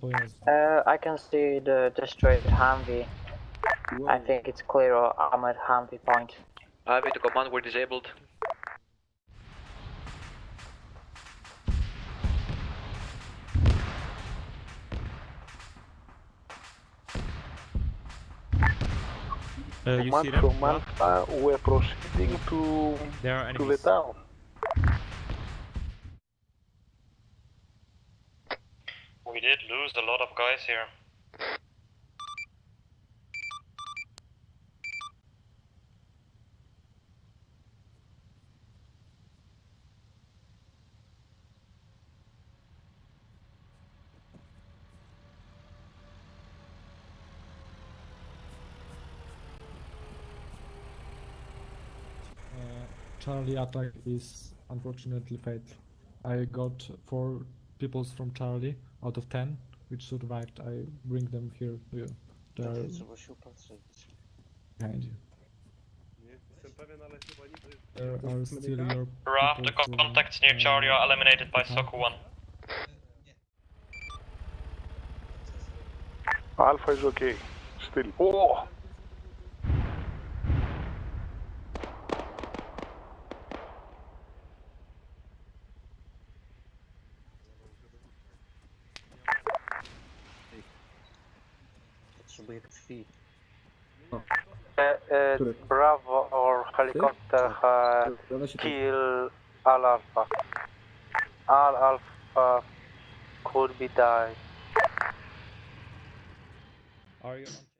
pojazdu. Uh, I can see the destroyed Humvee. I think it's clear or armored Humvee point. Ivy to command, we're disabled. Uh, you Command see them? from Alpha, we're proceeding to There are to the town. We did lose a lot of guys here. Uh, Charlie attack is unfortunately fatal. I got four peoples from Charlie out of ten which survived. I bring them here to you. They are behind you. There are still your Raf, the co- contacts near uh, Charlie are eliminated by attack. Soku 1. Alpha is okay. Still. Oh! Uh, uh, Bravo or helicopter uh, kill Al Alpha. Al Alpha could be died. Are you on